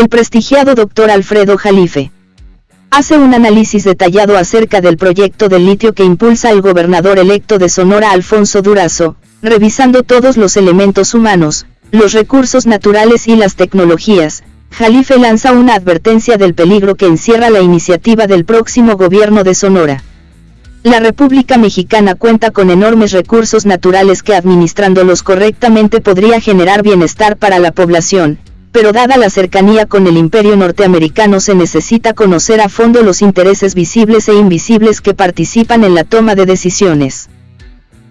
El prestigiado doctor Alfredo Jalife hace un análisis detallado acerca del proyecto del litio que impulsa el gobernador electo de Sonora Alfonso Durazo, revisando todos los elementos humanos, los recursos naturales y las tecnologías. Jalife lanza una advertencia del peligro que encierra la iniciativa del próximo gobierno de Sonora. La República Mexicana cuenta con enormes recursos naturales que administrándolos correctamente podría generar bienestar para la población, pero dada la cercanía con el imperio norteamericano se necesita conocer a fondo los intereses visibles e invisibles que participan en la toma de decisiones.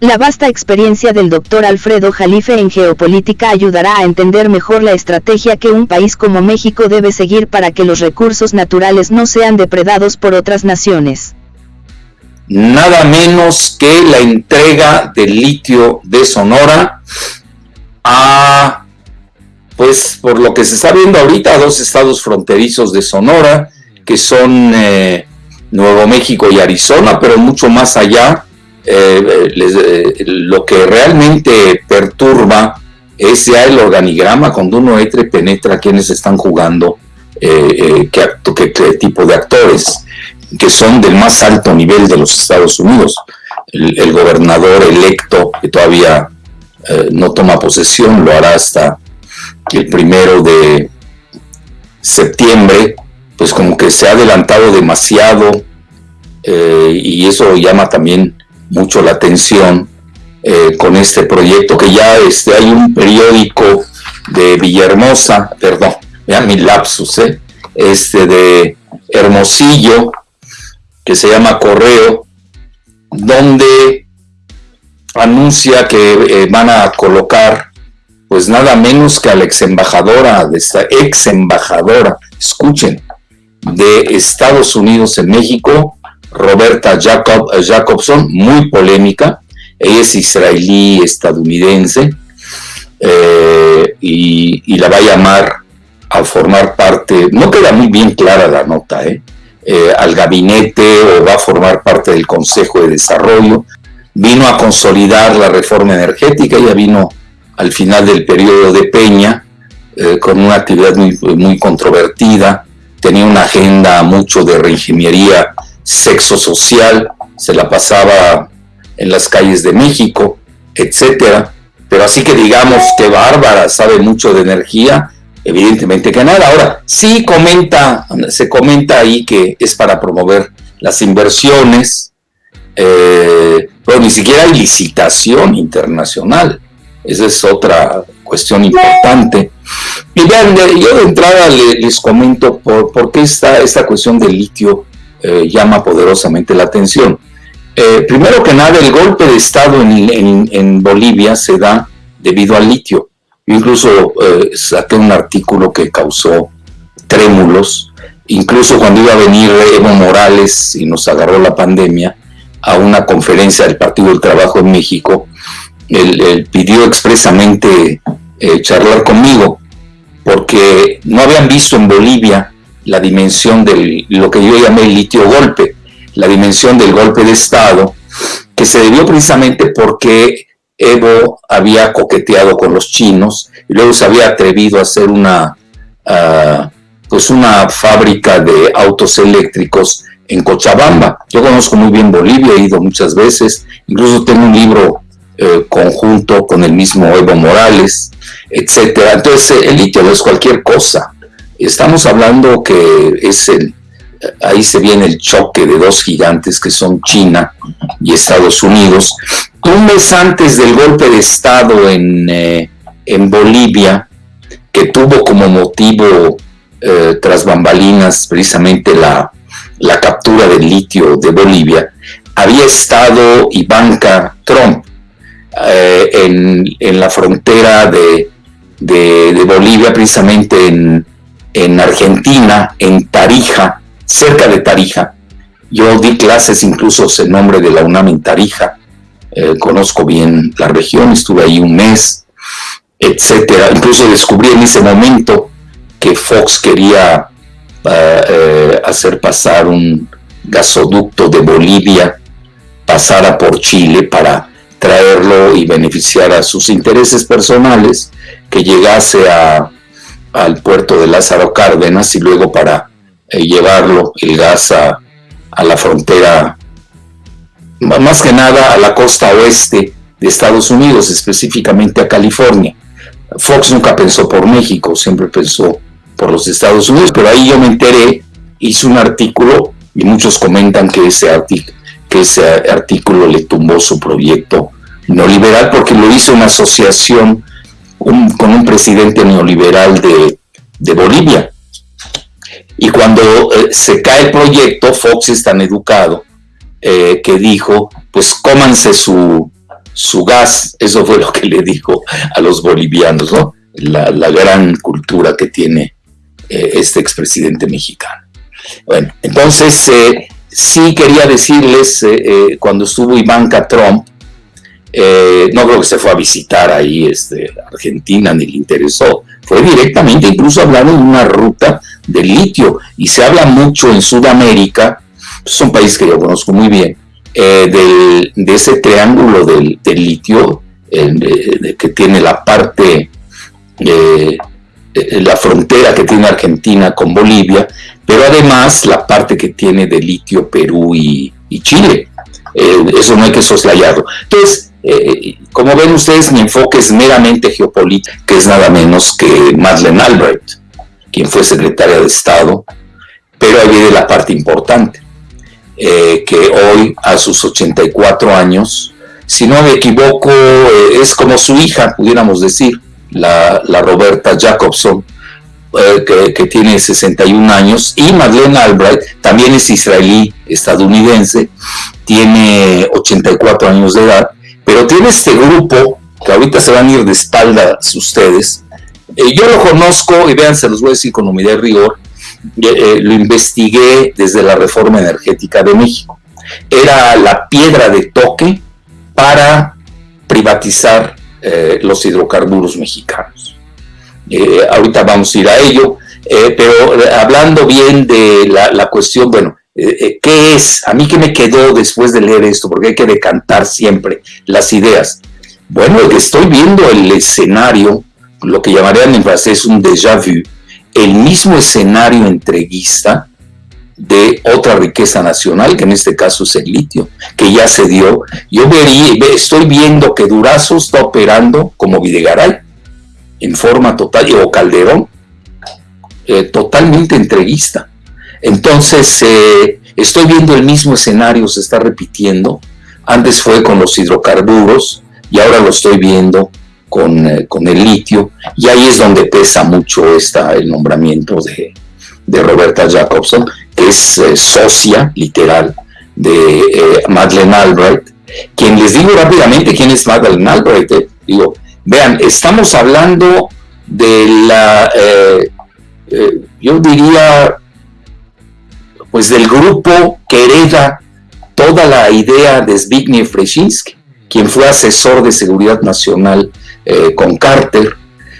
La vasta experiencia del doctor Alfredo Jalife en geopolítica ayudará a entender mejor la estrategia que un país como México debe seguir para que los recursos naturales no sean depredados por otras naciones nada menos que la entrega del litio de Sonora a, pues por lo que se está viendo ahorita, dos estados fronterizos de Sonora, que son eh, Nuevo México y Arizona, pero mucho más allá, eh, eh, lo que realmente perturba es ya el organigrama cuando uno entra y penetra quienes están jugando, qué, qué tipo de actores que son del más alto nivel de los Estados Unidos. El, gobernador electo, que todavía eh, no toma posesión, lo hará hasta el primero de septiembre, pues como que se ha adelantado demasiado eh, y eso llama también mucho la atención eh, con este proyecto que ya este, hay un periódico de Villahermosa, perdón, vean mi lapsus, este de Hermosillo, que se llama Correo, donde anuncia que eh, van a colocar pues nada menos que a la ex embajadora, de esta ex embajadora, escuchen, de Estados Unidos en México, Roberta eh, Jacobson, muy polémica, ella es israelí estadounidense eh, y, la va a llamar a formar parte, no queda muy bien clara la nota, ¿eh? Eh, al gabinete o va a formar parte del Consejo de Desarrollo. Vino a consolidar la reforma energética, ya vino al final del periodo de Peña, eh, con una actividad muy, muy controvertida, tenía una agenda mucho de reingeniería sexo-social, se la pasaba en las calles de México, etcétera. Pero así que digamos que Bárbara sabe mucho de energía, Evidentemente que nada. Ahora, sí comenta, se comenta ahí que es para promover las inversiones, eh, pero ni siquiera hay licitación internacional. Esa es otra cuestión importante. Y vean, yo de entrada les, comento por, por, qué esta, esta cuestión del litio eh, llama poderosamente la atención. Eh, primero que nada, el golpe de Estado en, en Bolivia se da debido al litio incluso eh, saqué un artículo que causó trémulos, incluso cuando iba a venir Evo Morales y nos agarró la pandemia a una conferencia del Partido del Trabajo en México, él, pidió expresamente eh, charlar conmigo, porque no habían visto en Bolivia la dimensión de lo que yo llamé el litio golpe, la dimensión del golpe de Estado, que se debió precisamente porque Evo había coqueteado con los chinos y luego se había atrevido a hacer una, ah, pues una fábrica de autos eléctricos en Cochabamba. Yo conozco muy bien Bolivia, he ido muchas veces, incluso tengo un libro eh, conjunto con el mismo Evo Morales, etcétera. Entonces el litio es cualquier cosa. Estamos hablando que es el, ahí se viene el choque de dos gigantes que son China y Estados Unidos. Un mes antes del golpe de Estado en, eh, Bolivia, que tuvo como motivo eh, tras bambalinas precisamente la, captura del litio de Bolivia, había estado Ivanka Trump eh, en, la frontera de, de, Bolivia, precisamente en, en Argentina, en Tarija, cerca de Tarija. Yo di clases incluso en nombre de la UNAM en Tarija, eh, conozco bien la región, estuve ahí un mes, etcétera. Incluso descubrí en ese momento que Fox quería eh, eh, hacer pasar un gasoducto de Bolivia, pasara por Chile para traerlo y beneficiar a sus intereses personales, que llegase a al puerto de Lázaro Cárdenas y luego para eh, llevarlo, el gas a, la frontera, más que nada a la costa oeste de Estados Unidos, específicamente a California. Fox nunca pensó por México, siempre pensó por los Estados Unidos, pero ahí yo me enteré, hice un artículo y muchos comentan que ese, que ese artículo le tumbó su proyecto neoliberal porque lo hizo una asociación con un presidente neoliberal de, Bolivia. Y cuando eh, se cae el proyecto, Fox es tan educado eh, que dijo, pues cómanse su, su gas, eso fue lo que le dijo a los bolivianos, ¿no? La, gran cultura que tiene eh, este expresidente mexicano. Bueno, entonces sí quería decirles, cuando estuvo Ivanka Trump, no creo que se fue a visitar ahí este, Argentina ni le interesó, fue directamente, incluso hablaron de una ruta de litio, y se habla mucho en Sudamérica, es un país que yo conozco muy bien, eh, de ese triángulo del, litio que tiene la parte, eh, la frontera que tiene Argentina con Bolivia, pero además la parte que tiene de litio Perú y, Chile. Eh, eso no hay que soslayarlo. Entonces, como ven ustedes, mi enfoque es meramente geopolítico, que es nada menos que Madeleine Albright quien fue secretaria de Estado, pero ahí viene la parte importante, eh, que hoy a sus 84 años, si no me equivoco, eh, es como su hija, pudiéramos decir, la, Roberta Jacobson, eh, que, tiene 61 años, y Madeleine Albright también es israelí estadounidense, tiene 84 años de edad, pero tiene este grupo, que ahorita se van a ir de espaldas ustedes, eh, yo lo conozco y vean, se los voy a decir con humildad y rigor, eh, lo investigué desde la reforma energética de México. Era la piedra de toque para privatizar los hidrocarburos mexicanos. Ahorita vamos a ir a ello, pero hablando bien de la, la cuestión, bueno, ¿qué es? A mí que me quedó después de leer esto, porque hay que decantar siempre las ideas. Bueno, estoy viendo el escenario lo que llamarían en francés un déjà vu, el mismo escenario entreguista de otra riqueza nacional, que en este caso es el litio, que ya se dio. Yo vería, estoy viendo que Durazo está operando como Videgaray, en forma total, o Calderón, eh, totalmente entreguista. Entonces, eh, estoy viendo el mismo escenario, se está repitiendo. Antes fue con los hidrocarburos y ahora lo estoy viendo eh, con, el litio, y ahí es donde pesa mucho esta, el nombramiento de, Roberta Jacobson, que es socia literal de Madeleine Albright, quien les digo rápidamente quién es Madeleine Albright. Digo, vean, estamos hablando de la, yo diría, pues del grupo que hereda toda la idea de Zbigniew Brzezinski, quien fue asesor de seguridad nacional eh, con Carter.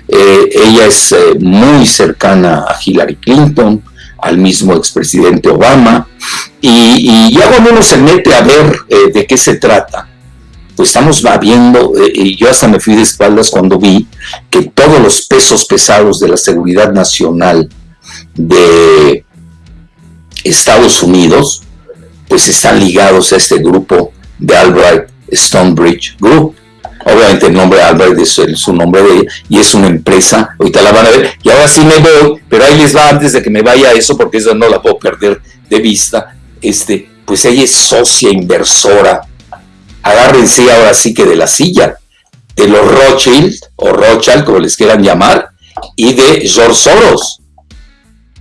Eh, ella es eh, muy cercana a Hillary Clinton, al mismo expresidente Obama, y, ya cuando uno se mete a ver de qué se trata, pues estamos viendo, y yo hasta me fui de espaldas cuando vi que todos los pesos pesados de la seguridad nacional de Estados Unidos, pues están ligados a este grupo de Albright Stonebridge Group. Obviamente el nombre Albert es, su nombre de ella y es una empresa, ahorita la van a ver. Y ahora sí me voy, pero ahí les va antes de que me vaya eso, porque eso no la puedo perder de vista. Este, pues ella es socia inversora. Agárrense ahora sí que de la silla, de los Rothschild o Rothschild, como les quieran llamar, y de George Soros.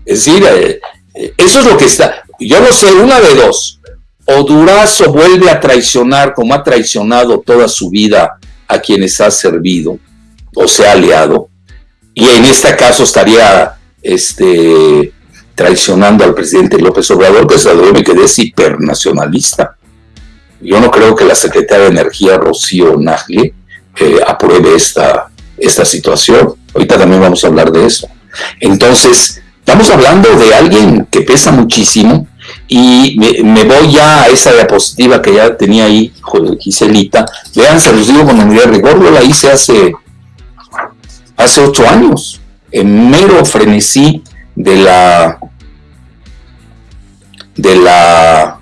Es decir, eh, eh, eso es lo que está. Yo no sé, una de dos. O Durazo vuelve a traicionar como ha traicionado toda su vida a quienes ha servido o se ha aliado, y en este caso estaría este, traicionando al presidente López Obrador, que se me quedé hipernacionalista. Yo no creo que la secretaria de Energía, Rocío Nagle, eh, apruebe esta, esta situación. Ahorita también vamos a hablar de eso. Entonces, estamos hablando de alguien que pesa muchísimo, y me, voy ya a esa diapositiva que ya tenía ahí Giselita. Vean, se los digo con unidad rigor, yo la hice hace, hace ocho años. en mero frenesí de la de la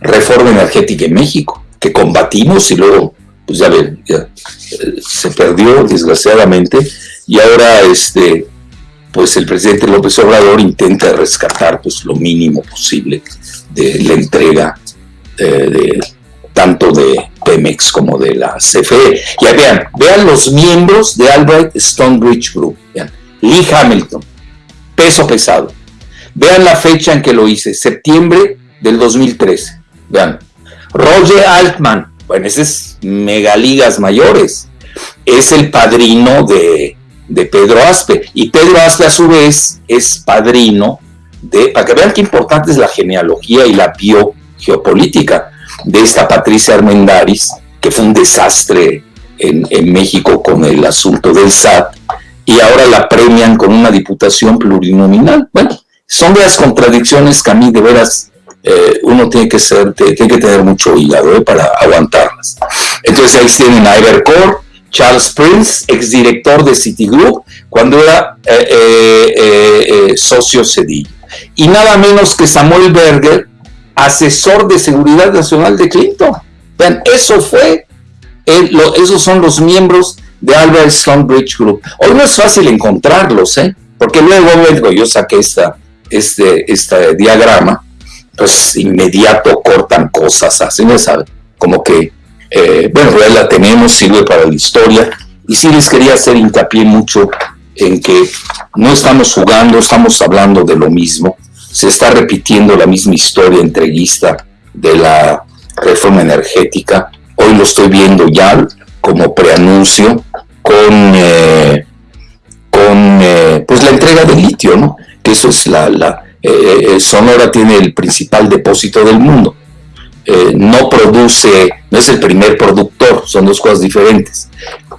reforma energética en México, que combatimos y luego, pues ya ya, eh, se perdió desgraciadamente y ahora este pues el presidente López Obrador intenta rescatar pues lo mínimo posible de la entrega eh, de tanto de Pemex como de la CFE. Ya vean, vean los miembros de Albright Stonebridge Group. Vean, Lee Hamilton, peso pesado. Vean la fecha en que lo hice, septiembre del 2013. Vean, Roger Altman, bueno, ese es megaligas mayores. Es el padrino de, de Pedro Aspe. Y Pedro Aspe, a su vez, es padrino de, para que vean qué importante es la genealogía y la biogeopolítica de esta Patricia Armendaris, que fue un desastre en, México con el asunto del SAT, y ahora la premian con una diputación plurinominal. Bueno, son de las contradicciones que a mí de veras eh, uno tiene que ser, tiene que tener mucho hígado eh, para aguantarlas. Entonces ahí tienen a Charles Prince, exdirector de Citigroup, cuando era eh, socio Cedillo. Y nada menos que Samuel Berger, asesor de seguridad nacional de Clinton. Vean, eso fue, esos son los miembros de Albert Stonebridge Group. Hoy no es fácil encontrarlos, ¿eh? porque luego, yo saqué esta, este, este diagrama, pues inmediato cortan cosas, así me sabe, como que, eh, bueno, ya la tenemos, sirve para la historia, y sí les quería hacer hincapié mucho en que no estamos jugando, estamos hablando de lo mismo, se está repitiendo la misma historia entreguista de la reforma energética. Hoy lo estoy viendo ya como preanuncio con, eh, con eh, pues la entrega de litio, ¿no? Que eso es la eh, Sonora tiene el principal depósito del mundo. no produce, no es el primer productor, son dos cosas diferentes,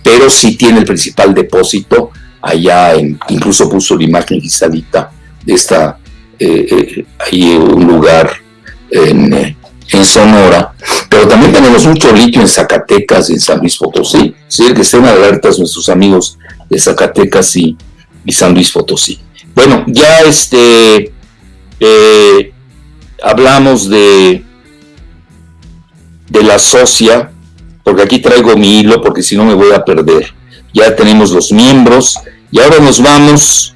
pero sí tiene el principal depósito allá, en, incluso puso la imagen cristalita de esta eh, eh, hay un lugar en, Sonora, pero también tenemos mucho litio en Zacatecas y en San Luis Potosí. Sí, que estén alertas nuestros amigos de Zacatecas y, San Luis Potosí. Bueno, ya este eh, hablamos de, de la socia, porque aquí traigo mi hilo, porque si no me voy a perder. Ya tenemos los miembros, y ahora nos vamos,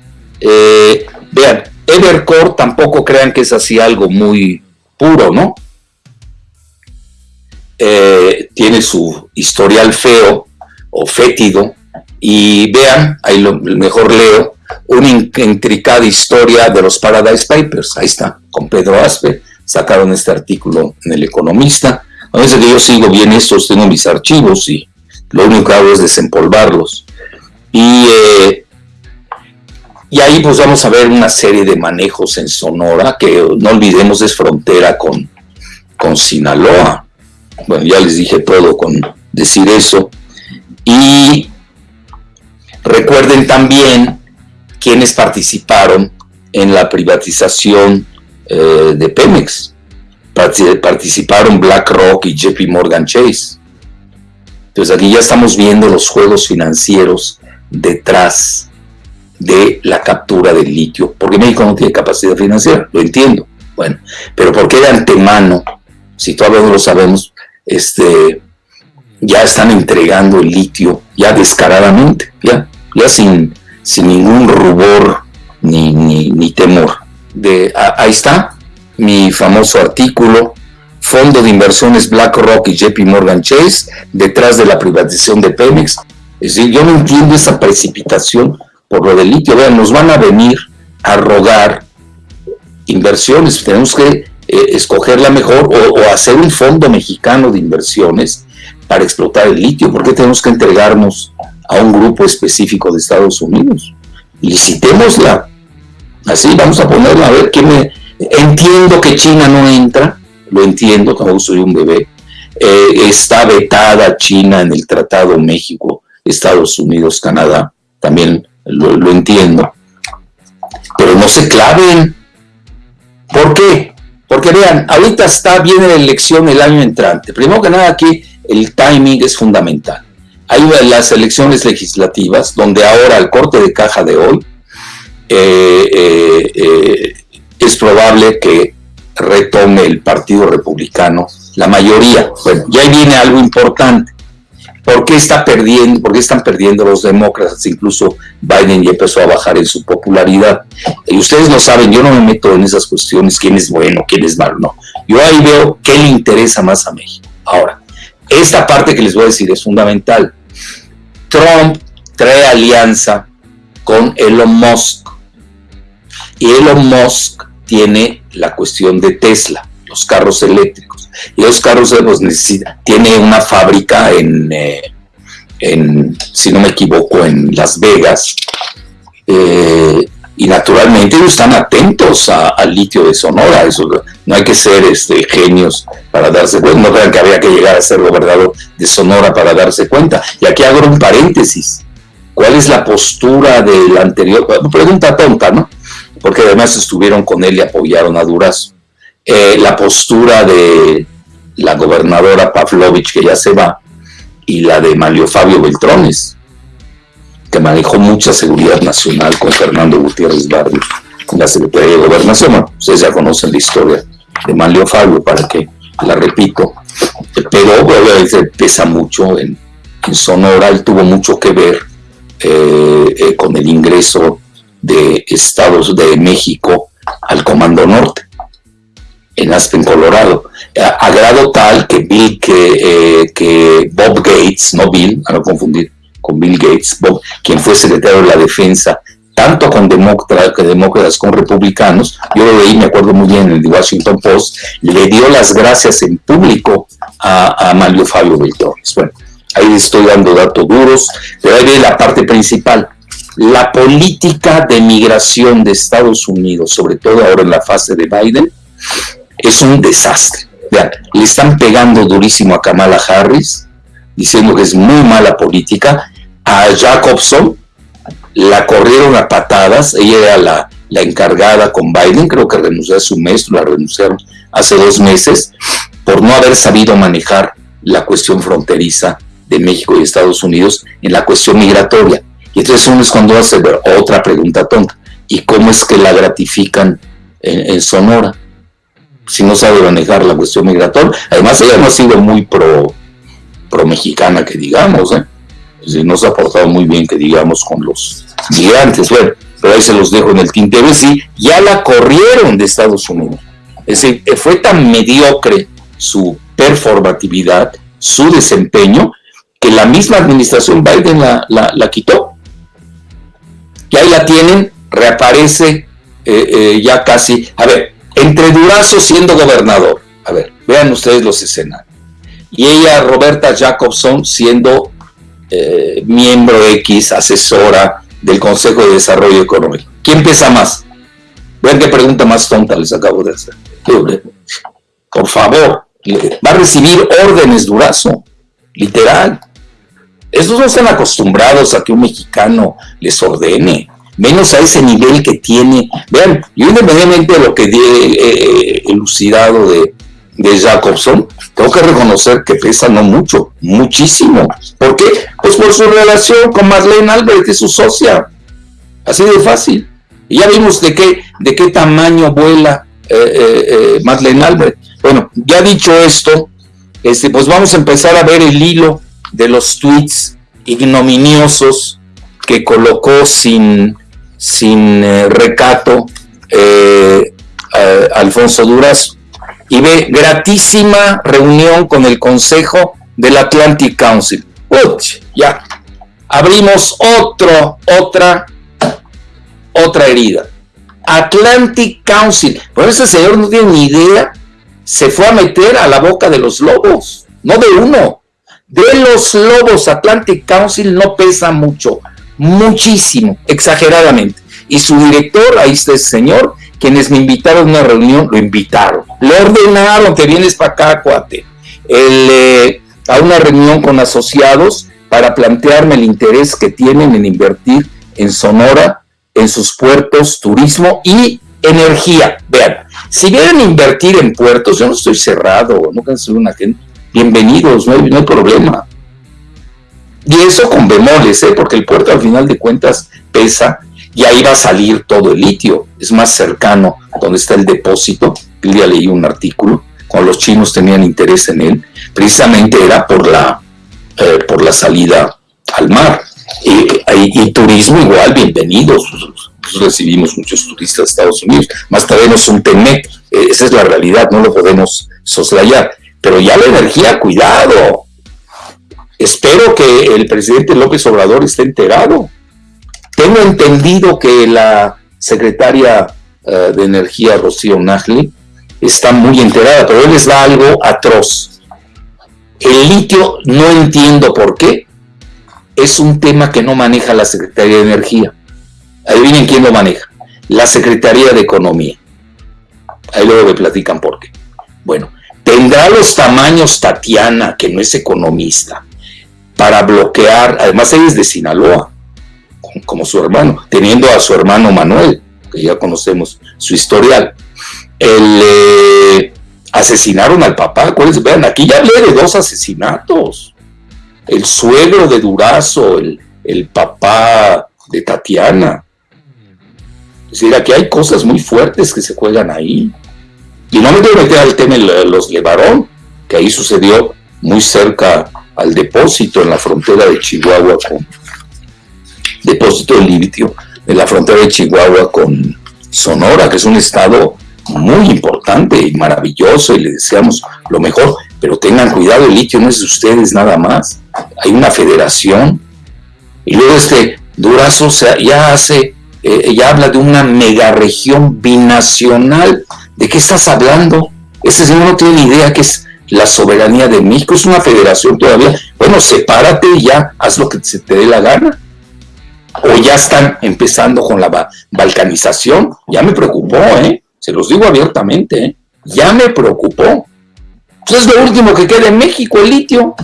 vean, Evercore tampoco crean que es así algo muy puro, ¿no? Eh, tiene su historial feo o fétido y vean, ahí lo mejor leo, una intricada historia de los Paradise Papers, ahí está, con Pedro Aspe, sacaron este artículo en El Economista, a veces que yo sigo bien estos, tengo mis archivos y lo único que hago es desempolvarlos. Y eh, y ahí pues vamos a ver una serie de manejos en Sonora, que no olvidemos es frontera con, con Sinaloa. Bueno, ya les dije todo con decir eso. Y recuerden también quienes participaron en la privatización eh, de Pemex. Participaron BlackRock y JP Morgan Chase. Entonces aquí ya estamos viendo los juegos financieros detrás de la captura del litio, porque México no tiene capacidad financiera, lo entiendo, bueno, pero porque de antemano, si todavía no lo sabemos, este, ya están entregando el litio, ya descaradamente, ya, ya sin, sin ningún rubor ni, ni, temor. De, ahí está mi famoso artículo, Fondo de Inversiones BlackRock y JP Morgan Chase, detrás de la privatización de Pemex. Es decir, yo no entiendo esa precipitación por lo del litio. Vean, nos van a venir a rogar inversiones. Tenemos que eh, escoger la mejor o, hacer un fondo mexicano de inversiones para explotar el litio. ¿Por qué tenemos que entregarnos a un grupo específico de Estados Unidos? Licitémosla. Así vamos a ponerla a ver qué me... Entiendo que China no entra, lo entiendo, como soy un bebé. Eh, está vetada China en el Tratado México, Estados Unidos, Canadá. También lo, entiendo. Pero no se claven. ¿Por qué? Porque vean, ahorita está bien la elección el año entrante. Primero que nada aquí el timing es fundamental. Hay las elecciones legislativas donde ahora el corte de caja de hoy es probable que retome el Partido Republicano la mayoría. Bueno, ya viene algo importante. ¿Por qué, está perdiendo, ¿Por qué están perdiendo los demócratas? Incluso Biden ya empezó a bajar en su popularidad. Y ustedes lo saben, yo no me meto en esas cuestiones, quién es bueno, quién es malo, no. Yo ahí veo qué le interesa más a México. Ahora, esta parte que les voy a decir es fundamental. Trump trae alianza con Elon Musk. Y Elon Musk tiene la cuestión de Tesla, los carros eléctricos. Y los carros pues, necesita, tiene una fábrica en, eh, en, si no me equivoco, en Las Vegas. Eh, y naturalmente ellos están atentos al litio de Sonora. Eso, no hay que ser este, genios para darse cuenta. No crean que había que llegar a ser gobernador de Sonora para darse cuenta. Y aquí hago un paréntesis. ¿Cuál es la postura del anterior? Pregunta tonta, ¿no? porque además estuvieron con él y apoyaron a Durazo. Eh, la postura de la gobernadora Pavlovich, que ya se va, y la de Mario Fabio Beltrones, que manejó mucha seguridad nacional con Fernando Gutiérrez Barrio en la Secretaría de Gobernación. Ustedes ya conocen la historia de Mario Fabio, para que la repito, pero obviamente pesa mucho en, Sonora, él tuvo mucho que ver eh, eh, con el ingreso de Estados de México al Comando Norte, en Aspen, Colorado, a, grado tal que Bill, eh, que Bob Gates, no Bill, a no confundir con Bill Gates, Bob, quien fue secretario de la Defensa, tanto con demócratas, con republicanos, yo lo leí, me acuerdo muy bien en el Washington Post, le dio las gracias en público a, a Mario Fabio Beltrones. Bueno, ahí estoy dando datos duros, pero ahí viene la parte principal la política de migración de Estados Unidos, sobre todo ahora en la fase de Biden, es un desastre. Vean, le están pegando durísimo a Kamala Harris, diciendo que es muy mala política. A Jacobson la corrieron a patadas, ella era la, la encargada con Biden, creo que renunció a su mes, la renunciaron hace dos meses, por no haber sabido manejar la cuestión fronteriza de México y Estados Unidos en la cuestión migratoria. Y entonces uno es cuando hace otra pregunta tonta. ¿Y cómo es que la gratifican en, Sonora? Si no sabe manejar la cuestión migratoria. Además, ella no ha sido muy pro, pro mexicana, que digamos. ¿eh? No se ha portado muy bien, que digamos, con los migrantes. Bueno, pero ahí se los dejo en el tintero. Sí, ya la corrieron de Estados Unidos. Es decir, fue tan mediocre su performatividad, su desempeño, que la misma administración Biden la, la quitó y ahí la tienen, reaparece eh, eh, ya casi. A ver, entre Durazo siendo gobernador, a ver, vean ustedes los escenarios. Y ella, Roberta Jacobson, siendo eh, miembro X, asesora del Consejo de Desarrollo Económico. ¿Quién pesa más? Vean qué pregunta más tonta les acabo de hacer. Por favor, va a recibir órdenes Durazo, literal. Estos no están acostumbrados a que un mexicano les ordene, menos a ese nivel que tiene. Vean, yo independientemente de lo que he eh, elucidado de, de Jacobson, tengo que reconocer que pesa no mucho, muchísimo. ¿Por qué? Pues por su relación con Marlene Albert, es su socia. Así de fácil. Y ya vimos de qué, de qué tamaño vuela eh, eh, Marlene Albert. Bueno, ya dicho esto, este, pues vamos a empezar a ver el hilo de los tweets ignominiosos que colocó sin, sin eh, recato eh, Alfonso Durazo. Y ve, gratísima reunión con el Consejo del Atlantic Council. Ya, abrimos otro, otra, otra herida. Atlantic Council. Pero ese señor no tiene ni idea. Se fue a meter a la boca de los lobos. No de uno, de los lobos Atlantic Council no pesa mucho, muchísimo, exageradamente. Y su director, ahí está ese señor, quienes me invitaron a una reunión, lo invitaron, le ordenaron que vienes para acá, cuate, eh, a una reunión con asociados para plantearme el interés que tienen en invertir en Sonora, en sus puertos, turismo y energía. Vean, si a invertir en puertos, yo no estoy cerrado, no soy una gente bienvenidos, no hay, problema. Y eso con bemoles, ¿eh? porque el puerto al final de cuentas pesa y ahí va a salir todo el litio. Es más cercano a donde está el depósito. El día leí un artículo, cuando los chinos tenían interés en él, precisamente era por la, eh, por la salida al mar. y turismo igual, bienvenidos. Recibimos muchos turistas de Estados Unidos, más tenemos un TEMEC, eh, esa es la realidad, no lo podemos soslayar. Pero ya la energía, cuidado. Espero que el presidente López Obrador esté enterado. Tengo entendido que la secretaria eh, de Energía, Rocío Najli, está muy enterada, pero él les da algo atroz. El litio, no entiendo por qué, es un tema que no maneja la Secretaría de Energía. Adivinen quién lo maneja. La Secretaría de Economía. Ahí luego me platican por qué. Bueno, tendrá los tamaños Tatiana, que no es economista, para bloquear, además ella es de Sinaloa, como su hermano, teniendo a su hermano Manuel, que ya conocemos su historial. El, eh, asesinaron al papá, acuérdense, vean, aquí ya hablé de dos asesinatos. El suegro de Durazo, el, el papá de Tatiana. Es decir, aquí hay cosas muy fuertes que se juegan ahí. Y no me quiero meter al tema de los Levarón, que ahí sucedió muy cerca al depósito en la frontera de Chihuahua con depósito de litio en la frontera de Chihuahua con Sonora, que es un estado muy importante y maravilloso y le deseamos lo mejor, pero tengan cuidado, el litio no es de ustedes nada más, hay una federación y luego este Durazo ya hace, eh, ya habla de una megaregión binacional, ¿de qué estás hablando? Ese señor no tiene idea que es la soberanía de México, es una federación todavía. Bueno, sepárate y ya, haz lo que se te dé la gana. O ya están empezando con la balcanización. Ya me preocupó, ¿eh? Se los digo abiertamente, ¿eh? Ya me preocupó. Pues es lo último que queda en México, el litio.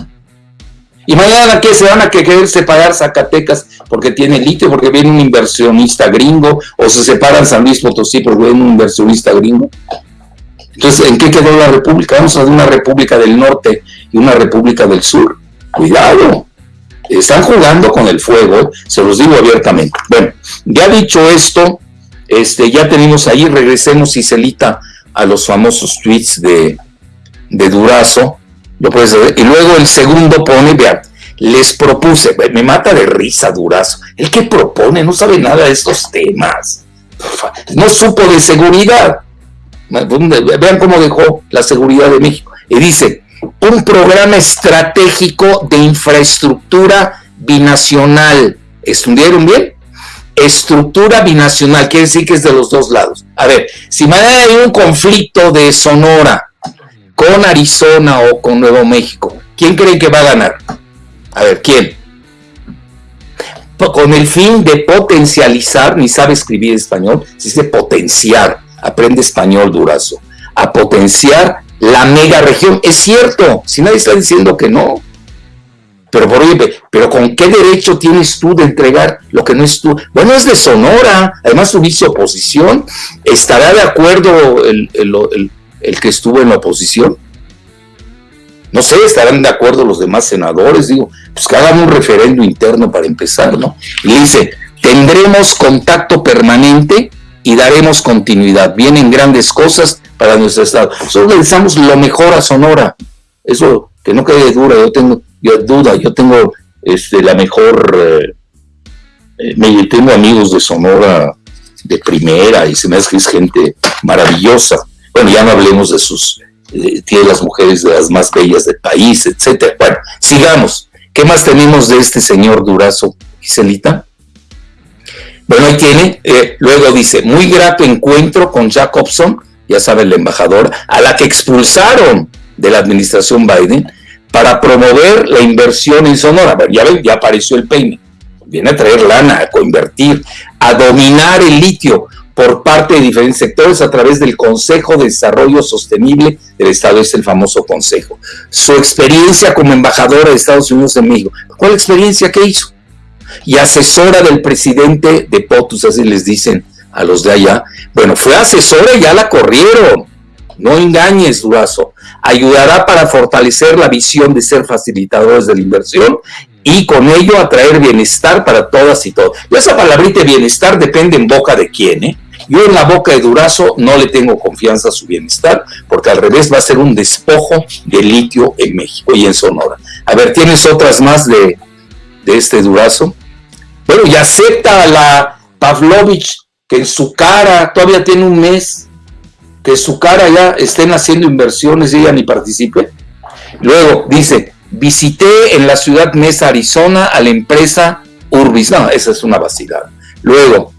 Y mañana que se van a querer separar Zacatecas porque tiene litio, porque viene un inversionista gringo, o se separan San Luis Potosí porque viene un inversionista gringo. Entonces, ¿en qué quedó la república? Vamos a una república del norte y una república del sur. Cuidado. Están jugando con el fuego, se los digo abiertamente. Bueno, ya dicho esto, este, ya tenemos ahí, regresemos, Celita a los famosos tweets de, de Durazo. Lo puedes ver. Y luego el segundo pone, vean, les propuse, me mata de risa Durazo. El que propone no sabe nada de estos temas. No supo de seguridad. Vean cómo dejó la seguridad de México. Y dice, un programa estratégico de infraestructura binacional. ¿Estudieron bien? Estructura binacional, quiere decir que es de los dos lados. A ver, si mañana hay un conflicto de Sonora con Arizona o con Nuevo México, ¿quién cree que va a ganar? A ver, ¿quién? Con el fin de potencializar, ni sabe escribir español, se dice potenciar aprende español, Durazo, a potenciar la mega región. Es cierto, si nadie está diciendo que no. Pero, por pero ¿con qué derecho tienes tú de entregar lo que no es tú? Bueno, es de Sonora, además tuviste oposición. ¿Estará de acuerdo el, el que estuvo en la oposición? No sé, estarán de acuerdo los demás senadores, digo, pues que hagan un referendo interno para empezar, ¿no? Y dice, tendremos contacto permanente y daremos continuidad. Vienen grandes cosas para nuestro estado. Nosotros pensamos lo mejor a Sonora. Eso que no quede dura, yo tengo yo, duda, yo tengo este, la mejor, eh, eh, me, tengo amigos de Sonora de primera y se me hace que es gente maravillosa. Bueno, ya no hablemos de sus, eh, tiene las mujeres de las más bellas del país, etcétera. Bueno, sigamos. ¿Qué más tenemos de este señor Durazo, Giselita? Bueno, ahí tiene, eh, luego dice, muy grato encuentro con Jacobson, ya saben, la embajadora, a la que expulsaron de la administración Biden para promover la inversión en Sonora. Ya ven, ya apareció el peine. Viene a traer lana, a convertir, a dominar el litio por parte de diferentes sectores a través del Consejo de Desarrollo Sostenible del Estado, es el famoso consejo. Su experiencia como embajadora de Estados Unidos en México. ¿Cuál experiencia que hizo? y asesora del presidente de POTUS, así les dicen a los de allá. Bueno, fue asesora y ya la corrieron. No engañes, Durazo. Ayudará para fortalecer la visión de ser facilitadores de la inversión y con ello atraer bienestar para todas y todos. Y esa palabrita bienestar depende en boca de quién, ¿eh? Yo en la boca de Durazo no le tengo confianza a su bienestar, porque al revés va a ser un despojo de litio en México y en Sonora. A ver, ¿tienes otras más de, de este Durazo? Bueno, y acepta a la Pavlovich que en su cara todavía tiene un mes, que su cara ya estén haciendo inversiones y ella ni participe. Luego dice, visité en la ciudad Mesa, Arizona, a la empresa Urbis. No, esa es una vacilada. Luego,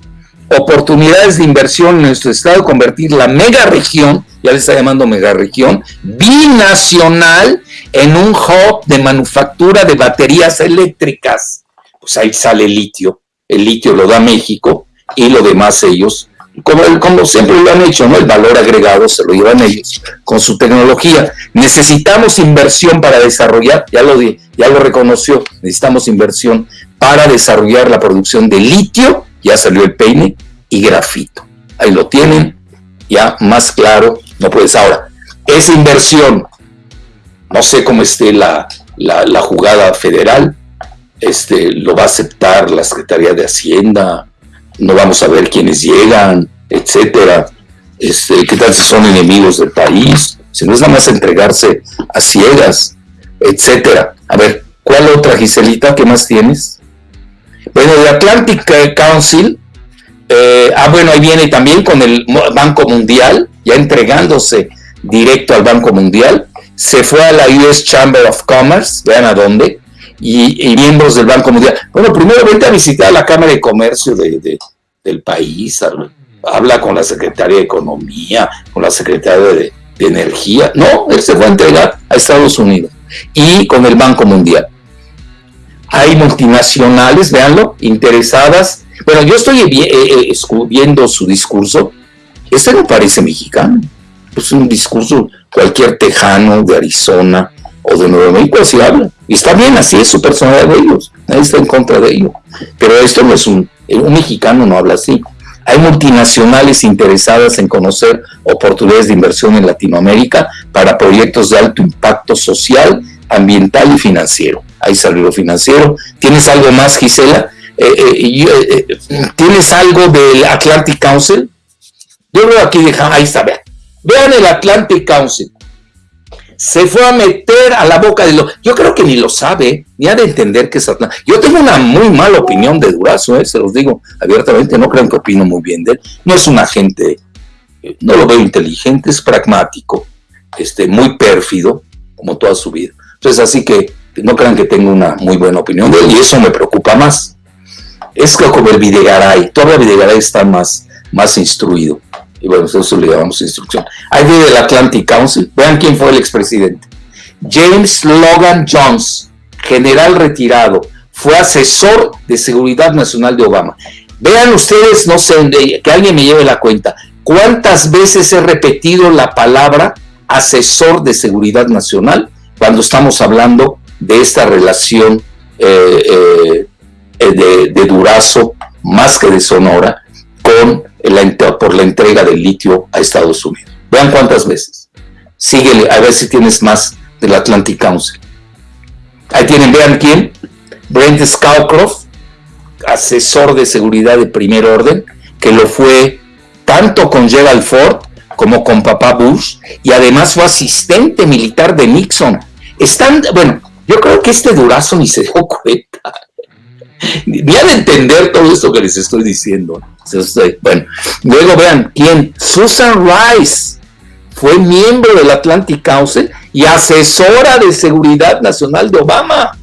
oportunidades de inversión en nuestro estado, convertir la mega región, ya le está llamando mega región, binacional en un hub de manufactura de baterías eléctricas. Pues ahí sale el litio. El litio lo da México y lo demás ellos como, como, siempre lo han hecho, ¿no? El valor agregado se lo llevan ellos con su tecnología. Necesitamos inversión para desarrollar, ya lo, ya lo reconoció, necesitamos inversión para desarrollar la producción de litio, ya salió el peine, y grafito. Ahí lo tienen, ya más claro, no puedes. Ahora, esa inversión, no sé cómo esté la, la, la jugada federal, este, lo va a aceptar la Secretaría de Hacienda, no vamos a ver quiénes llegan, etcétera, este, qué tal si son enemigos del país, si no es nada más entregarse a ciegas, etcétera. A ver, ¿cuál otra, Giselita? ¿Qué más tienes? Bueno, el Atlantic Council, eh, ah, bueno, ahí viene también con el Banco Mundial, ya entregándose directo al Banco Mundial, se fue a la US Chamber of Commerce, vean a dónde, y, miembros del Banco Mundial. Bueno, primero vente a visitar la Cámara de Comercio de, del país, habla con la Secretaría de Economía, con la Secretaría de, Energía. No, él se fue a entregar a Estados Unidos y con el Banco Mundial. Hay multinacionales, véanlo, interesadas. Bueno, yo estoy eh, eh, viendo su discurso. Este no parece mexicano. Es un discurso cualquier tejano de Arizona o de Nuevo México así habla. Y está bien, así es su personalidad de ellos. Nadie está en contra de ello. Pero esto no es un, un mexicano no habla así. Hay multinacionales interesadas en conocer oportunidades de inversión en Latinoamérica para proyectos de alto impacto social, ambiental y financiero. Ahí salió lo financiero. ¿Tienes algo más, Gisela? Eh, eh, eh, ¿Tienes algo del Atlantic Council? Yo veo aquí, ahí está, vean. Vean el Atlantic Council se fue a meter a la boca de lo... Yo creo que ni lo sabe, ni ha de entender que es Atlanta. Yo tengo una muy mala opinión de Durazo, ¿eh? se los digo abiertamente, no creo que opino muy bien de él. No es un agente, eh, no lo veo inteligente, es pragmático, este, muy pérfido, como toda su vida. Entonces, así que no crean que tengo una muy buena opinión de él, y eso me preocupa más. Es que como el Videgaray, todavía Videgaray está más, más instruido y bueno, eso le llamamos instrucción. Ahí viene Atlantic Council, vean quién fue el expresidente. James Logan Jones, general retirado, fue asesor de seguridad nacional de Obama. Vean ustedes, no sé, que alguien me lleve la cuenta, cuántas veces he repetido la palabra asesor de seguridad nacional cuando estamos hablando de esta relación eh, eh, de Durazo, más que de Sonora, con por la entrega del litio a Estados Unidos. Vean cuántas veces. Síguele, a ver si tienes más del Atlantic Council. Ahí tienen, vean quién. Brent Scowcroft, asesor de seguridad de primer orden, que lo fue tanto con Gerald Ford como con papá Bush, y además fue asistente militar de Nixon. Están, bueno, yo creo que este durazo ni se dio cuenta. Ni de entender todo esto que les estoy diciendo. Bueno, luego vean quién. Susan Rice fue miembro del Atlantic Council y asesora de seguridad nacional de Obama.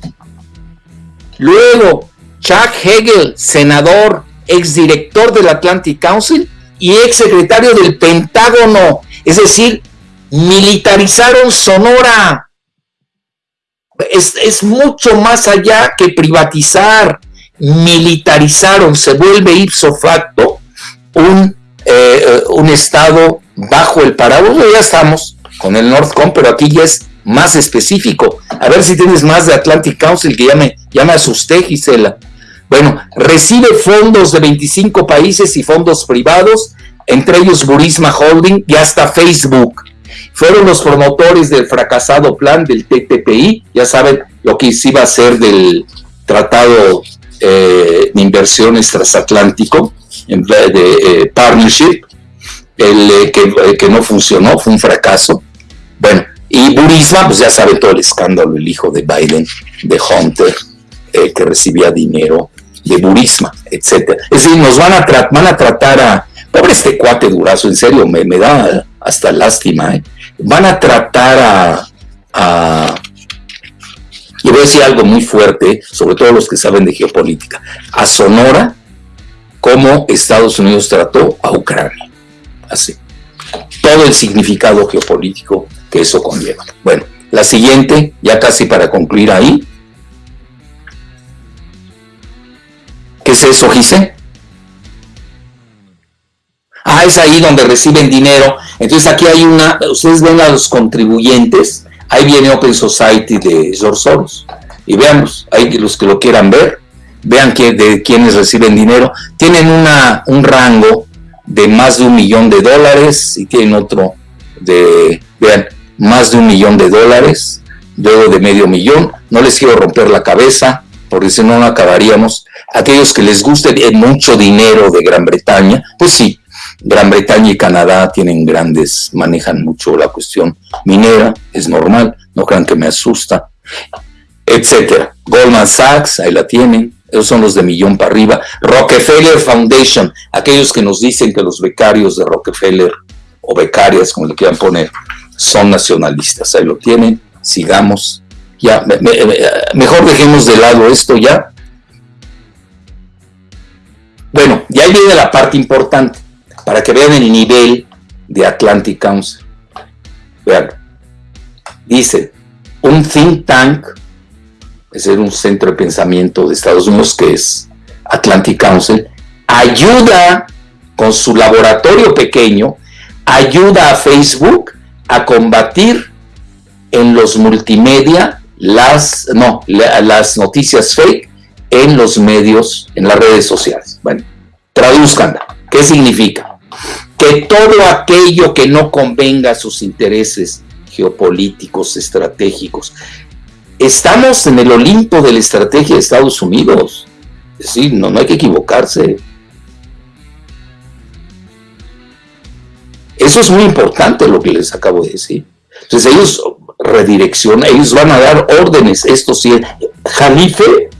Luego, Chuck Hagel, senador, exdirector del Atlantic Council y exsecretario del Pentágono. Es decir, militarizaron Sonora. Es mucho más allá que privatizar militarizaron, se vuelve ipso facto un, eh, un estado bajo el paraguas, ya estamos con el Northcom, pero aquí ya es más específico. A ver si tienes más de Atlantic Council, que ya me, ya asusté, Gisela. Bueno, recibe fondos de 25 países y fondos privados, entre ellos Burisma Holding y hasta Facebook. Fueron los promotores del fracasado plan del TTPI, ya saben lo que se iba a hacer del, tratado eh, inversiones transatlántico, de partnership, el, que, que no funcionó, fue un fracaso. Bueno, y Burisma, pues ya sabe todo el escándalo, el hijo de Biden, de Hunter, que recibía dinero de Burisma, etcétera. Es decir, nos van a, van a tratar a, pobre este cuate durazo, en serio, me, me da hasta lástima, ¿eh? van a tratar a, y voy a decir algo muy fuerte, sobre todo los que saben de geopolítica, a Sonora como Estados Unidos trató a Ucrania. Así. Todo el significado geopolítico que eso conlleva. Bueno, la siguiente, ya casi para concluir ahí. ¿Qué es eso, Gise? Ah, es ahí donde reciben dinero. Entonces aquí hay una, ustedes ven a los contribuyentes, ahí viene Open Society de George Soros. Y veamos, hay los que lo quieran ver, vean que, de quienes reciben dinero. Tienen una, un rango de más de un millón de dólares y tienen otro de, vean, más de un millón de dólares, luego de medio millón. No les quiero romper la cabeza, porque si no, no acabaríamos. Aquellos que les guste mucho dinero de Gran Bretaña, pues sí, Gran Bretaña y Canadá tienen grandes, manejan mucho la cuestión minera, es normal, no crean que me asusta, etcétera. Goldman Sachs, ahí la tienen, esos son los de millón para arriba. Rockefeller Foundation, aquellos que nos dicen que los becarios de Rockefeller, o becarias, como le quieran poner, son nacionalistas. Ahí lo tienen, sigamos. Ya, mejor dejemos de lado esto ya. Bueno, y ahí viene la parte importante, para que vean el nivel de Atlantic Council. Vean, dice, un think tank, es decir, un centro de pensamiento de Estados Unidos que es Atlantic Council, ayuda con su laboratorio pequeño, ayuda a Facebook a combatir en los multimedia las, no, las noticias fake en los medios, en las redes sociales. Bueno, traduzcan. ¿Qué significa? Que todo aquello que no convenga a sus intereses geopolíticos, estratégicos, estamos en el Olimpo de la estrategia de Estados Unidos. Es decir, no, no hay que equivocarse. Eso es muy importante lo que les acabo de decir. Entonces ellos redireccionan, ellos van a dar órdenes. Esto sí, Jalife,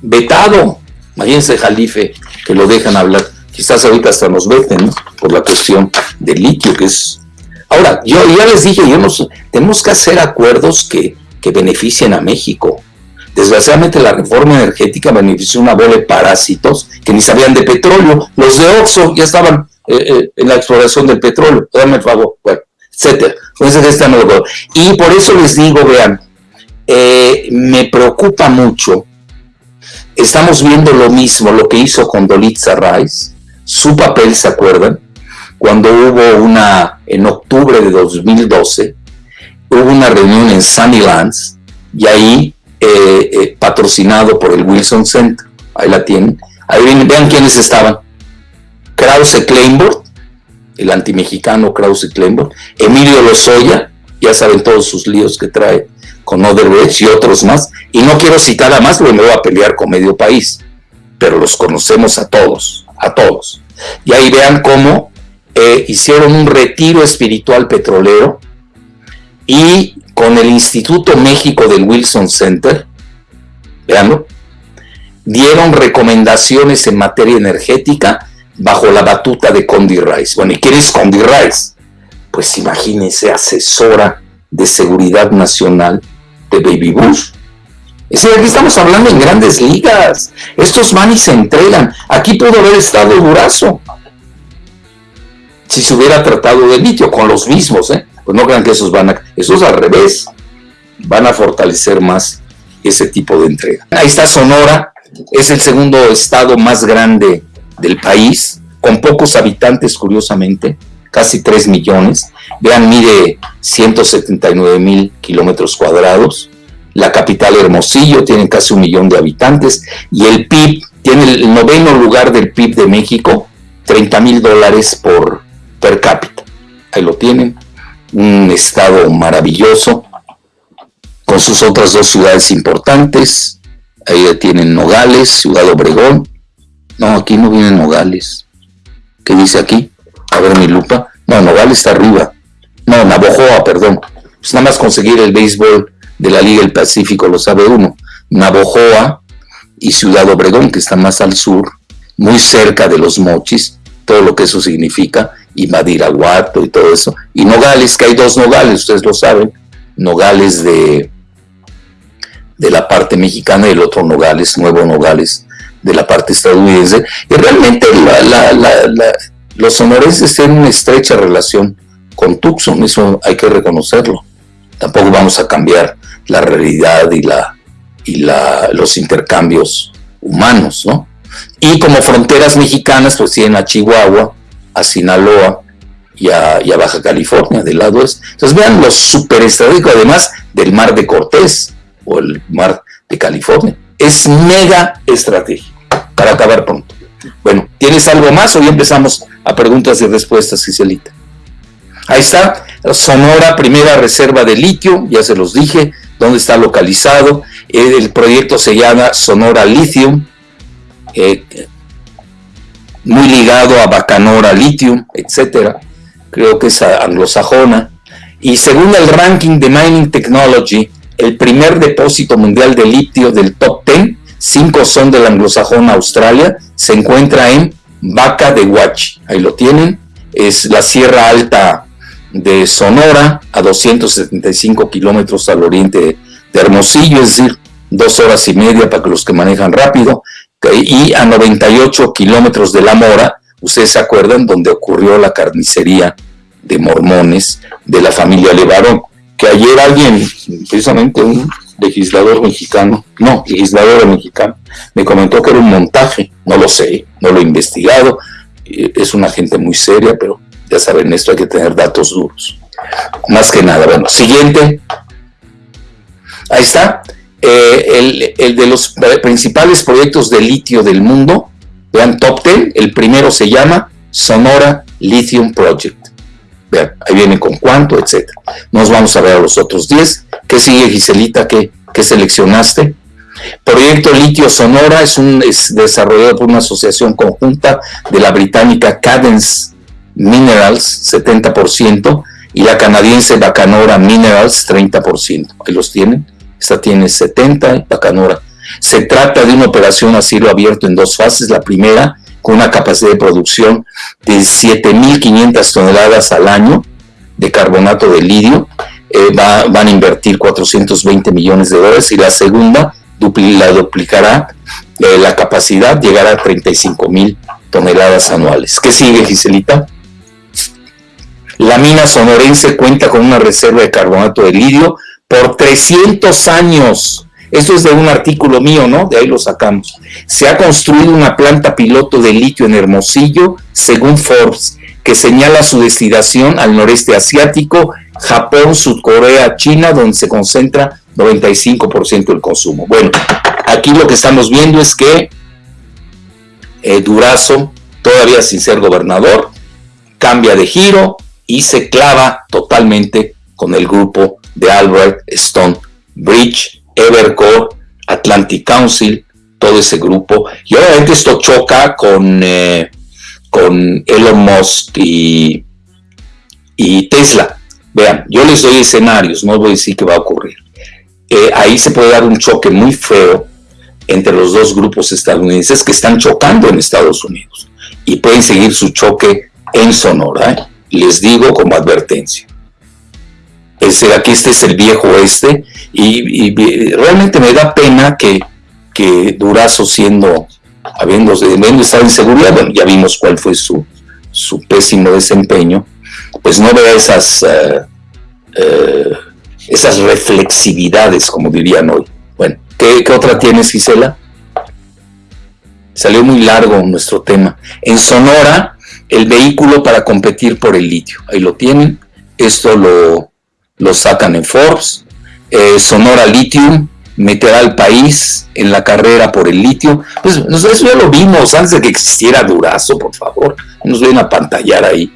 vetado. Imagínense Jalife, que lo dejan hablar. Quizás ahorita hasta nos veten, Por la cuestión del litio, que es... Ahora, yo ya les dije, yo tenemos que hacer acuerdos que, que beneficien a México. Desgraciadamente la reforma energética benefició una bola de parásitos que ni sabían de petróleo. Los de Oxxo ya estaban eh, eh, en la exploración del petróleo, dame el favor, bueno, etcétera. Entonces, no Y por eso les digo, vean, eh, me preocupa mucho, estamos viendo lo mismo, lo que hizo con Dolitza Rice, su papel, ¿se acuerdan? Cuando hubo una, en octubre de 2012, hubo una reunión en Sunnylands, y ahí, patrocinado por el Wilson Center, ahí la tienen, ahí vean quiénes estaban, Krause Kleinborg, el antimexicano Krause Kleinborg, Emilio Lozoya, ya saben todos sus líos que trae con Oderbrecht y otros más, y no quiero citar a más porque me voy a pelear con medio país, pero los conocemos a todos, a todos. Y ahí vean cómo eh, hicieron un retiro espiritual petrolero y con el Instituto México del Wilson Center, veanlo, dieron recomendaciones en materia energética bajo la batuta de Condi Rice. Bueno, ¿y quién es Condi Rice? Pues imagínense, asesora de seguridad nacional de Baby Bush. Es decir, aquí estamos hablando en grandes ligas. Estos van se entregan. Aquí pudo haber estado Durazo. Si se hubiera tratado de litio con los mismos, ¿eh? Pues no crean que esos van a... Esos al revés. Van a fortalecer más ese tipo de entrega. Ahí está Sonora. Es el segundo estado más grande del país, con pocos habitantes, curiosamente, casi 3 millones. Vean, mide 179 mil kilómetros cuadrados. La capital Hermosillo tiene casi un millón de habitantes y el PIB tiene el noveno lugar del PIB de México, 30 mil dólares por per cápita. Ahí lo tienen, un estado maravilloso, con sus otras dos ciudades importantes, Ahí tienen Nogales, Ciudad Obregón. No, aquí no vienen Nogales. ¿Qué dice aquí? A ver mi lupa. No, Nogales está arriba. No, Navojoa, perdón. Pues nada más conseguir el béisbol de la Liga del Pacífico lo sabe uno. Navojoa y Ciudad Obregón, que está más al sur, muy cerca de los mochis, todo lo que eso significa, y Madiraguato y todo eso. Y Nogales, que hay dos Nogales, ustedes lo saben. Nogales de, de la parte mexicana y el otro Nogales, Nuevo Nogales, de la parte estadounidense. Y realmente los sonorenses tienen una estrecha relación con Tucson, eso hay que reconocerlo. Tampoco vamos a cambiar la realidad y, la, y la, los intercambios humanos, ¿no? Y como fronteras mexicanas, pues tienen a Chihuahua, a Sinaloa y a, Baja California, del lado este. Entonces vean lo súper estratégico, además del mar de Cortés o el mar de California. Es mega estratégico, para acabar pronto. Bueno, ¿tienes algo más o ya empezamos a preguntas y respuestas, Giselita? Ahí está, Sonora, primera reserva de litio, ya se los dije, dónde está localizado. El proyecto se llama Sonora Lithium, eh, muy ligado a Bacanora Lithium, etcétera. Creo que es anglosajona. Y según el ranking de Mining Technology, el primer depósito mundial de litio del top 10, cinco son de la anglosajona Australia, se encuentra en Vaca de Huachi. Ahí lo tienen. Es la Sierra Alta de Sonora a 275 kilómetros al oriente de Hermosillo, es decir, dos horas y media para que los que manejan rápido, y a 98 kilómetros de La Mora, ustedes se acuerdan, donde ocurrió la carnicería de mormones de la familia Levarón, que ayer alguien, precisamente un legislador mexicano, no, legislador mexicano, me comentó que era un montaje, no lo sé, no lo he investigado, eh, es una gente muy seria, pero ya saben, esto hay que tener datos duros. Más que nada. Bueno, siguiente. Ahí está. Eh, el, de los principales proyectos de litio del mundo. Vean, top 10. El primero se llama Sonora Lithium Project. Vean, ahí viene con cuánto, etcétera. Nos vamos a ver a los otros 10. ¿Qué sigue, Giselita? ¿Qué, qué seleccionaste? Proyecto Litio Sonora es un es desarrollado por una asociación conjunta de la británica Cadence Minerals 70% y la canadiense Bacanora Minerals 30%. Ahí los tienen. Esta tiene 70 y Bacanora. Se trata de una operación a cielo abierto en dos fases. La primera con una capacidad de producción de 7.500 toneladas al año de carbonato de lidio. Eh, van a invertir 420 millones de dólares y la segunda la duplicará eh, la capacidad, llegará a 35 mil toneladas anuales. ¿Qué sigue, Giselita? La mina sonorense cuenta con una reserva de carbonato de lidio por 300 años. Esto es de un artículo mío, ¿no? De ahí lo sacamos. Se ha construido una planta piloto de litio en Hermosillo, según Forbes, que señala su destinación al noreste asiático, Japón, Sudcorea, China, donde se concentra 95% del consumo. Bueno, aquí lo que estamos viendo es que eh, Durazo, todavía sin ser gobernador, cambia de giro, y se clava totalmente con el grupo de Albert Stone Bridge, Evercore, Atlantic Council, todo ese grupo. Y obviamente esto choca con, eh, con Elon Musk y, y, Tesla. Vean, yo les doy escenarios, no voy a decir qué va a ocurrir. Eh, ahí se puede dar un choque muy feo entre los dos grupos estadounidenses que están chocando en Estados Unidos y pueden seguir su choque en Sonora. ¿eh? Les digo como advertencia. Es aquí este es el viejo oeste y, realmente me da pena que, que Durazo siendo, habiendo, estado en seguridad, bueno, ya vimos cuál fue su, su pésimo desempeño, pues no vea esas, eh, eh, esas reflexividades, como dirían hoy. Bueno, ¿qué, ¿qué otra tienes, Gisela? Salió muy largo nuestro tema. En Sonora, el vehículo para competir por el litio. Ahí lo tienen. Esto lo, lo sacan en Forbes. Eh, Sonora Lithium meterá al país en la carrera por el litio. Pues eso ya lo vimos antes de que existiera Durazo, por favor. Nos ven a pantallar ahí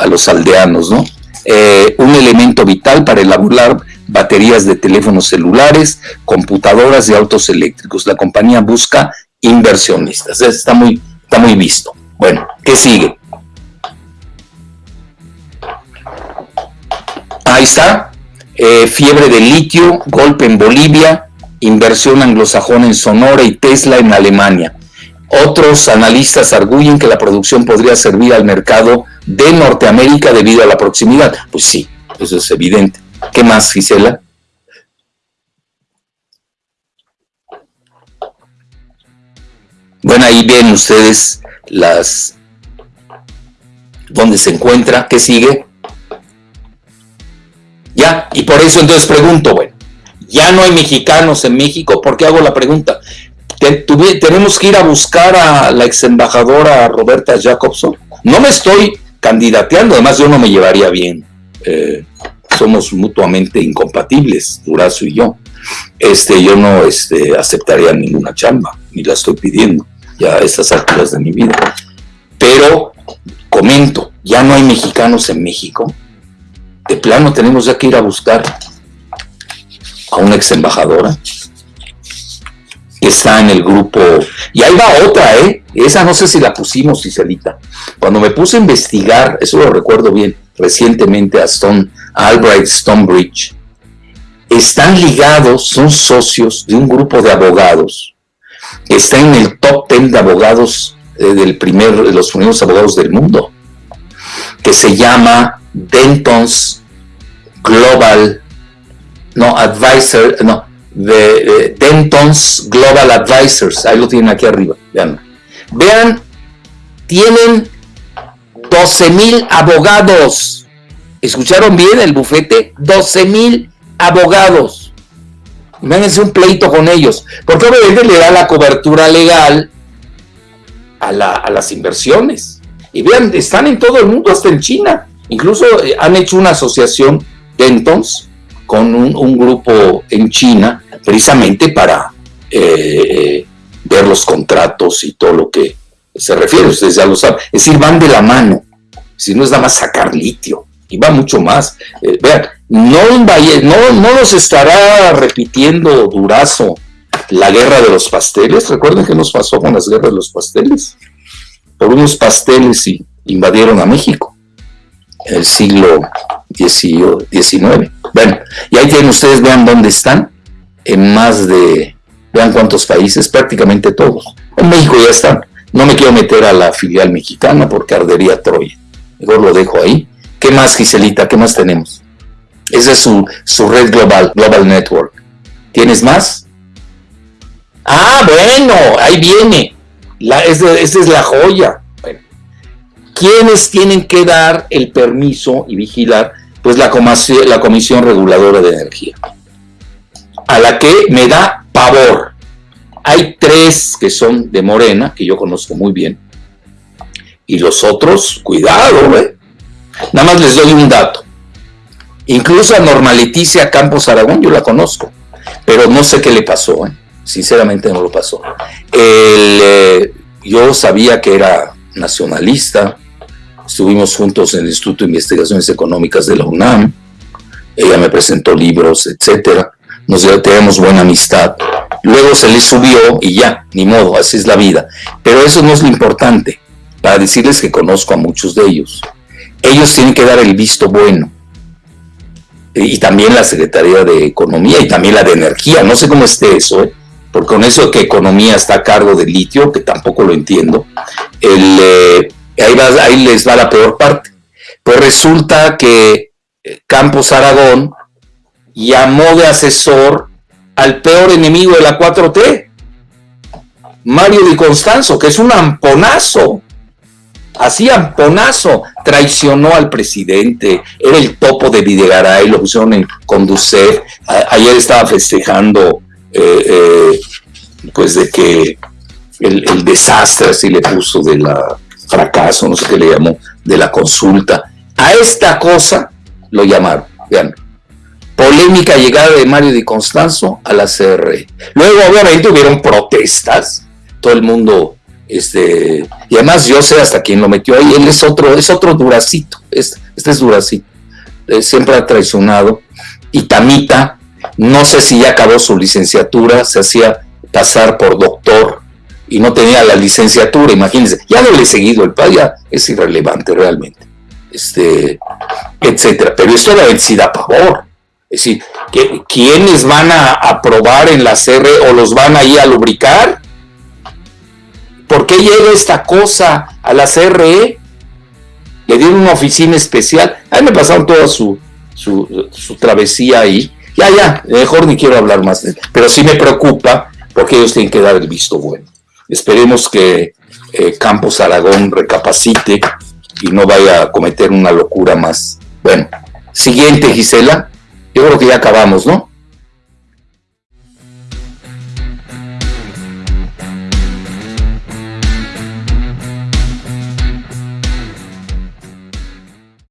a los aldeanos, ¿no? Eh, un elemento vital para elaborar baterías de teléfonos celulares, computadoras y autos eléctricos. La compañía busca inversionistas. Está muy, está muy visto. Bueno, ¿qué sigue? Ahí está. Eh, fiebre de litio, golpe en Bolivia, inversión anglosajona en Sonora y Tesla en Alemania. Otros analistas arguyen que la producción podría servir al mercado de Norteamérica debido a la proximidad. Pues sí, eso es evidente. ¿Qué más, Gisela? Bueno, ahí ven ustedes las dónde se encuentra, qué sigue. Ya, y por eso entonces pregunto, bueno, ya no hay mexicanos en México, ¿por qué hago la pregunta? tenemos que ir a buscar a la ex embajadora Roberta Jacobson. No me estoy candidateando, además yo no me llevaría bien. Eh, somos mutuamente incompatibles, Durazo y yo. Este, yo no este, aceptaría ninguna chamba, ni la estoy pidiendo ya a estas alturas de mi vida. Pero comento, ya no hay mexicanos en México. De plano tenemos ya que ir a buscar a una ex embajadora que está en el grupo. Y ahí va otra, ¿eh? Esa no sé si la pusimos, Cicelita. Cuando me puse a investigar, eso lo recuerdo bien, recientemente a Stone, Albright Stonebridge, están ligados, son socios de un grupo de abogados que está en el top 10 de abogados eh, del primer, de los primeros abogados del mundo, que se llama Denton's Global, no, Advisor, no, de, Denton's Global Advisors, ahí lo tienen aquí arriba, vean. Vean, tienen 12 mil abogados. ¿Escucharon bien el bufete? 12 mil abogados. Imagínense un pleito con ellos. Porque obviamente le da la cobertura legal a, las inversiones. Y vean, están en todo el mundo, hasta en China. Incluso eh, han hecho una asociación, Dentons, con un, grupo en China, precisamente para eh, ver los contratos y todo lo que se refiere, ustedes ya lo saben. Es decir, van de la mano. Si no es nada más sacar litio, y va mucho más. Eh, vean, no, no, no nos estará repitiendo Durazo la guerra de los pasteles. Recuerden qué nos pasó con las guerras de los pasteles. Por unos pasteles y invadieron a México en el siglo XIX. Bueno, y ahí tienen ustedes, vean dónde están, en más de, vean cuántos países, prácticamente todos. En México ya están. No me quiero meter a la filial mexicana porque ardería Troya. Mejor lo dejo ahí. ¿Qué más, Giselita? ¿Qué más tenemos? Esa es su, red global, Global Network. ¿Tienes más? Ah, bueno, ahí viene. Esa, es la joya. Bueno, ¿Quiénes tienen que dar el permiso y vigilar? Pues la Comisión Reguladora de Energía, a la que me da pavor hay tres que son de Morena, que yo conozco muy bien, y los otros, cuidado, ¿eh? Nada más les doy un dato. Incluso a Norma Leticia Campos Aragón yo la conozco, pero no sé qué le pasó, ¿eh? Sinceramente no lo pasó. Eh, yo sabía que era nacionalista, estuvimos juntos en el Instituto de Investigaciones Económicas de la UNAM, ella me presentó libros, etcétera, nos tenemos buena amistad, luego se le subió y ya, ni modo, así es la vida. Pero eso no es lo importante, para decirles que conozco a muchos de ellos. Ellos tienen que dar el visto bueno. Y también la Secretaría de Economía y también la de Energía, no sé cómo esté eso, ¿eh? Porque con eso que Economía está a cargo de litio, que tampoco lo entiendo, eh, ahí, ahí les va la peor parte. Pues resulta que eh, Campos Aragón llamó de asesor al peor enemigo de la 4T, Mario Di Constanzo, que es un amponazo, así amponazo, traicionó al presidente, era el topo de Videgaray, lo pusieron en Conducef, ayer estaba festejando eh, eh, pues de que el, desastre así le puso de la fracaso, no sé qué le llamó, de la consulta, a esta cosa lo llamaron, vean, polémica llegada de Mario Di Constanzo a la CR. Luego, obviamente, hubieron protestas, todo el mundo, este, y además yo sé hasta quién lo metió ahí, él es otro, es otro duracito, este, es duracito, eh, siempre ha traicionado, Itamita, no sé si ya acabó su licenciatura, se hacía pasar por doctor y no tenía la licenciatura, imagínense, ya no le he seguido el padre, ya es irrelevante realmente, este, etcétera. Pero esto la vencida a pavor. Es decir, ¿quiénes van a aprobar en la CR o los van ahí a lubricar? ¿Por qué llega esta cosa a la CRE? Le dieron una oficina especial. Ahí me pasaron toda su, su, su travesía ahí. Ya, ya, mejor ni quiero hablar más de él. Pero sí me preocupa porque ellos tienen que dar el visto bueno. Esperemos que eh, Campos Aragón recapacite y no vaya a cometer una locura más. Bueno, siguiente, Gisela. Yo creo que ya acabamos, ¿no?